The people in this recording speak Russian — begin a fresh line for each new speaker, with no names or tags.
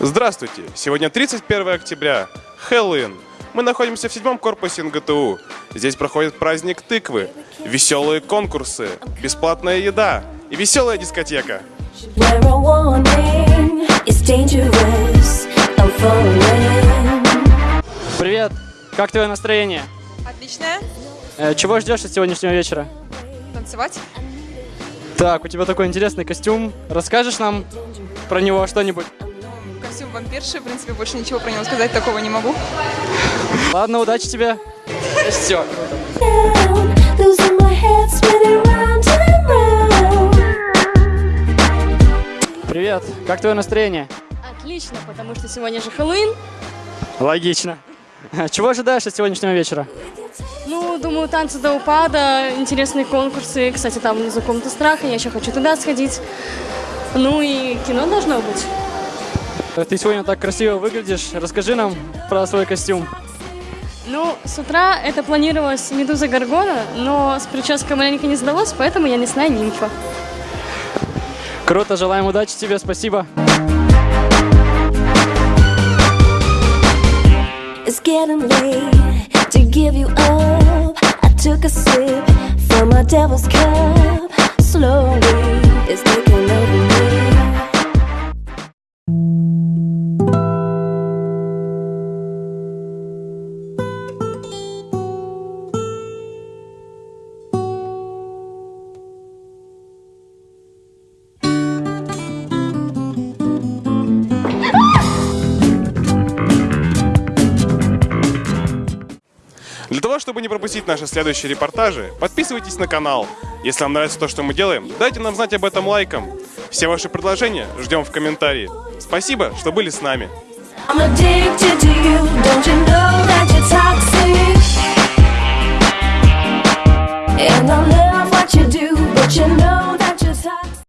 Здравствуйте! Сегодня 31 октября, Хэллоуин. Мы находимся в седьмом корпусе НГТУ. Здесь проходит праздник тыквы, веселые конкурсы, бесплатная еда и веселая дискотека.
Привет! Как твое настроение?
Отличная.
Э, чего ждешь от сегодняшнего вечера?
Танцевать.
Так, у тебя такой интересный костюм. Расскажешь нам про него что-нибудь?
Костюм вампирши. В принципе, больше ничего про него сказать такого не могу.
Ладно, удачи тебе. Все. Привет! Как твое настроение?
Отлично, потому что сегодня же Хэллоуин.
Логично. Чего ожидаешь от сегодняшнего вечера?
Ну, думаю, танцы до упада, интересные конкурсы. Кстати, там внизу комната страха, я еще хочу туда сходить. Ну и кино должно быть.
Ты сегодня так красиво выглядишь. Расскажи нам про свой костюм.
Ну, с утра это планировалось Медуза Гаргона, но с прической маленько не сдалось, поэтому я мясная нимфа.
Круто, желаем удачи тебе, спасибо.
It's getting late to give you up. I took a sip from my devil's cup. Slowly, it's taking over
Для того, чтобы не пропустить наши следующие репортажи, подписывайтесь на канал. Если вам нравится то, что мы делаем, дайте нам знать об этом лайком. Все ваши предложения ждем в комментарии. Спасибо, что были с нами.
I'm a